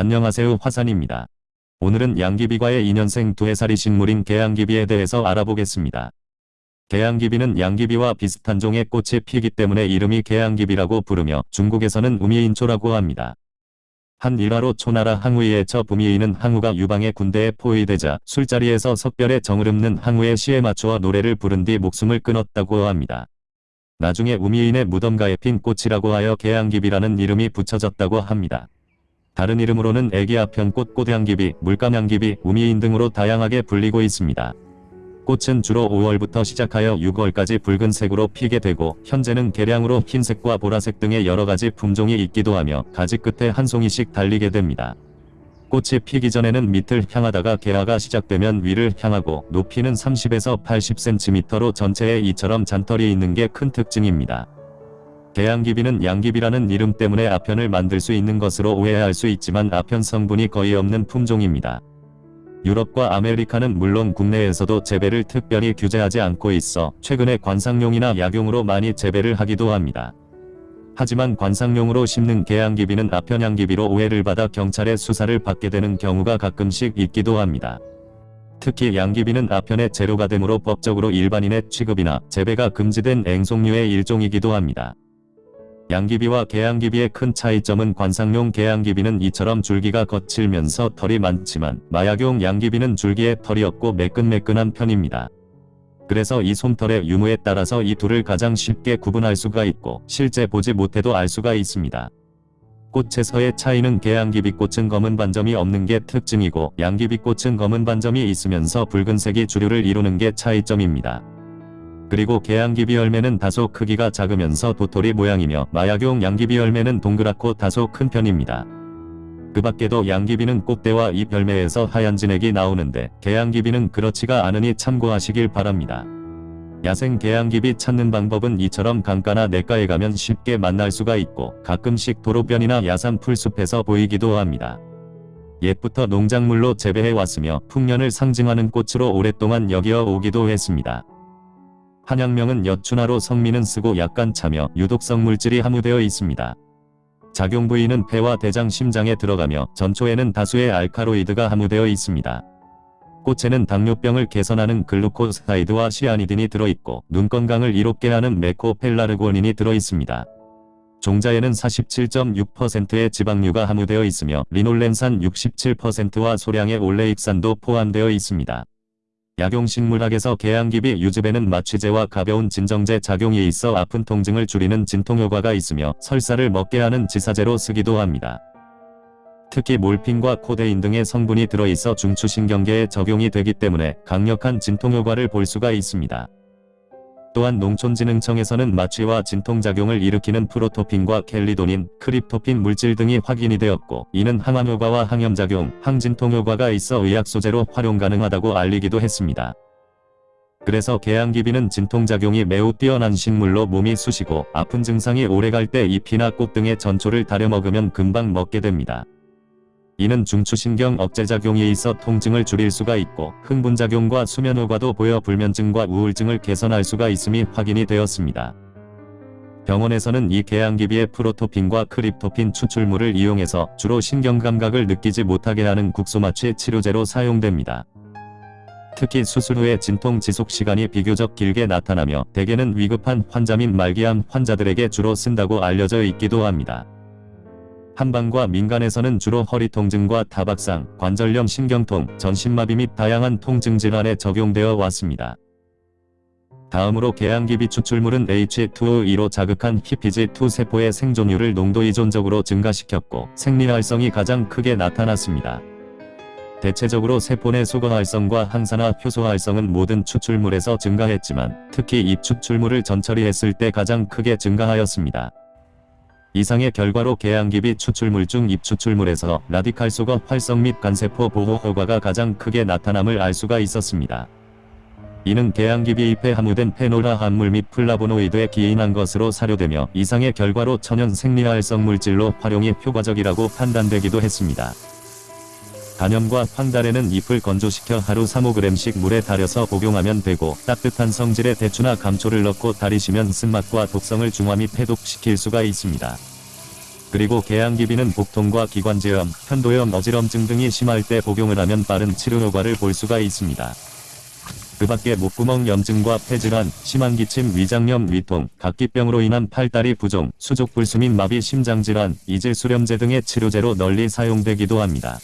안녕하세요 화산입니다. 오늘은 양귀비과의 2년생 두해살이 식물인 개양귀비에 대해서 알아보겠습니다. 개양귀비는 양귀비와 비슷한 종의 꽃이 피기 때문에 이름이 개양귀비라고 부르며 중국에서는 우미인초라고 합니다. 한 일화로 초나라 항우이의 처 부미이는 항우가 유방의 군대에 포위되자 술자리에서 석별의 정을 읊는 항우의 시에 맞추어 노래를 부른 뒤 목숨을 끊었다고 합니다. 나중에 우미인의 무덤가에 핀 꽃이라고 하여 개양귀비라는 이름이 붙여졌다고 합니다. 다른 이름으로는 애기아편 꽃 꽃향기비, 물감향기비, 우미인 등으로 다양하게 불리고 있습니다. 꽃은 주로 5월부터 시작하여 6월까지 붉은색으로 피게 되고 현재는 개량으로 흰색과 보라색 등의 여러가지 품종이 있기도 하며 가지 끝에 한 송이씩 달리게 됩니다. 꽃이 피기 전에는 밑을 향하다가 개화가 시작되면 위를 향하고 높이는 30에서 80cm로 전체에 이처럼 잔털이 있는 게 큰 특징입니다. 개양기비는 양기비라는 이름 때문에 아편을 만들 수 있는 것으로 오해할 수 있지만 아편 성분이 거의 없는 품종입니다. 유럽과 아메리카는 물론 국내에서도 재배를 특별히 규제하지 않고 있어 최근에 관상용이나 약용으로 많이 재배를 하기도 합니다. 하지만 관상용으로 심는 개양기비는 아편양기비로 오해를 받아 경찰의 수사를 받게 되는 경우가 가끔씩 있기도 합니다. 특히 양기비는 아편의 재료가 되므로 법적으로 일반인의 취급이나 재배가 금지된 앵송류의 일종이기도 합니다. 양기비와 개양기비의 큰 차이점은 관상용 개양기비는 이처럼 줄기가 거칠면서 털이 많지만 마약용 양기비는 줄기에 털이 없고 매끈매끈한 편입니다. 그래서 이 솜털의 유무에 따라서 이 둘을 가장 쉽게 구분할 수가 있고 실제 보지 못해도 알 수가 있습니다. 꽃에서의 차이는 개양기비꽃은 검은 반점이 없는 게 특징이고 양기비꽃은 검은 반점이 있으면서 붉은색이 주류를 이루는 게 차이점입니다. 그리고 개양기비 열매는 다소 크기가 작으면서 도토리 모양이며 마약용 양기비 열매는 동그랗고 다소 큰 편입니다. 그 밖에도 양기비는 꽃대와 잎 열매에서 하얀 진액이 나오는데 개양기비는 그렇지가 않으니 참고하시길 바랍니다. 야생 개양기비 찾는 방법은 이처럼 강가나 냇가에 가면 쉽게 만날 수가 있고 가끔씩 도로변이나 야산 풀숲에서 보이기도 합니다. 옛부터 농작물로 재배해 왔으며 풍년을 상징하는 꽃으로 오랫동안 여기어 오기도 했습니다. 한약명은 여춘화로 성미는 쓰고 약간 차며 유독성 물질이 함유되어 있습니다. 작용 부위는 폐와 대장 심장에 들어가며 전초에는 다수의 알카로이드가 함유되어 있습니다. 꽃에는 당뇨병을 개선하는 글루코스타이드와 시아니딘이 들어있고 눈 건강을 이롭게 하는 메코펠라르고닌이 들어있습니다. 종자에는 47.6%의 지방류가 함유되어 있으며 리놀렌산 67%와 소량의 올레익산도 포함되어 있습니다. 약용식물학에서 개양기비 유즙에는 마취제와 가벼운 진정제 작용이 있어 아픈 통증을 줄이는 진통효과가 있으며 설사를 먹게 하는 지사제로 쓰기도 합니다. 특히 몰핀과 코데인 등의 성분이 들어있어 중추신경계에 적용이 되기 때문에 강력한 진통효과를 볼 수가 있습니다. 또한 농촌진흥청에서는 마취와 진통작용을 일으키는 프로토핀과 켈리도닌, 크립토핀 물질 등이 확인이 되었고 이는 항암효과와 항염작용, 항진통효과가 있어 의약소재로 활용 가능하다고 알리기도 했습니다. 그래서 개양기비는 진통작용이 매우 뛰어난 식물로 몸이 쑤시고 아픈 증상이 오래갈 때 잎이나 꽃 등의 전초를 다려 먹으면 금방 먹게 됩니다. 이는 중추신경 억제작용이 있어 통증을 줄일 수가 있고 흥분작용과 수면 효과도 보여 불면증과 우울증을 개선할 수가 있음이 확인이 되었습니다. 병원에서는 이 개양기비의 프로토핀과 크립토핀 추출물을 이용해서 주로 신경감각을 느끼지 못하게 하는 국소마취 치료제로 사용됩니다. 특히 수술 후에 진통 지속 시간이 비교적 길게 나타나며 대개는 위급한 환자 및 말기암 환자들에게 주로 쓴다고 알려져 있기도 합니다. 한방과 민간에서는 주로 허리 통증과 타박상, 관절염 신경통, 전신마비 및 다양한 통증 질환에 적용되어 왔습니다. 다음으로 개양기비 추출물은 H2O2로 자극한 히피지2 세포의 생존율을 농도 이존적으로 증가시켰고 생리활성이 가장 크게 나타났습니다. 대체적으로 세포 내 소거활성과 항산화 효소활성은 모든 추출물에서 증가했지만 특히 이 추출물을 전처리했을 때 가장 크게 증가하였습니다. 이상의 결과로 개양귀비 추출물 중 잎추출물에서 라디칼 소거 활성 및 간세포 보호 효과가 가장 크게 나타남을 알 수가 있었습니다. 이는 개양귀비 잎에 함유된 페놀화합물 및 플라보노이드에 기인한 것으로 사료되며 이상의 결과로 천연 생리활성 물질로 활용이 효과적이라고 판단되기도 했습니다. 간염과 황달에는 잎을 건조시켜 하루 3-5g씩 물에 달여서 복용하면 되고 따뜻한 성질의 대추나 감초를 넣고 달이시면 쓴맛과 독성을 중화 및 해독시킬 수가 있습니다. 그리고 개양기비는 복통과 기관지염, 편도염, 어지럼증 등이 심할 때 복용을 하면 빠른 치료 효과를 볼 수가 있습니다. 그 밖에 목구멍 염증과 폐질환, 심한 기침, 위장염, 위통, 각기병으로 인한 팔다리 부종, 수족불수 및 마비 심장질환, 이질수렴제 등의 치료제로 널리 사용되기도 합니다.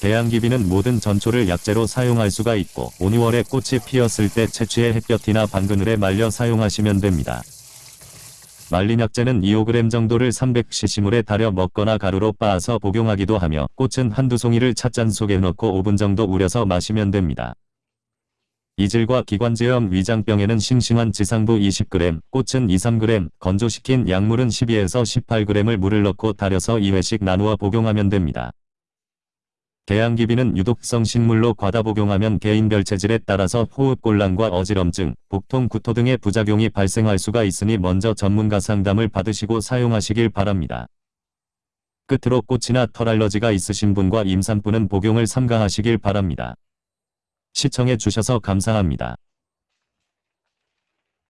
대양기비는 모든 전초를 약재로 사용할 수가 있고 5, 6월에 꽃이 피었을 때 채취해 햇볕이나 방그늘에 말려 사용하시면 됩니다. 말린 약재는 2-5g 정도를 300cc 물에 달여 먹거나 가루로 빻아서 복용하기도 하며 꽃은 한두 송이를 찻잔 속에 넣고 5분 정도 우려서 마시면 됩니다. 이질과 기관지염 위장병에는 싱싱한 지상부 20g, 꽃은 2-3g, 건조시킨 약물은 12에서 18g을 물을 넣고 달여서 2회씩 나누어 복용하면 됩니다. 개양기비는 유독성 식물로 과다 복용하면 개인별 체질에 따라서 호흡곤란과 어지럼증, 복통, 구토 등의 부작용이 발생할 수가 있으니 먼저 전문가 상담을 받으시고 사용하시길 바랍니다. 끝으로 꽃이나 털 알러지가 있으신 분과 임산부는 복용을 삼가하시길 바랍니다. 시청해 주셔서 감사합니다.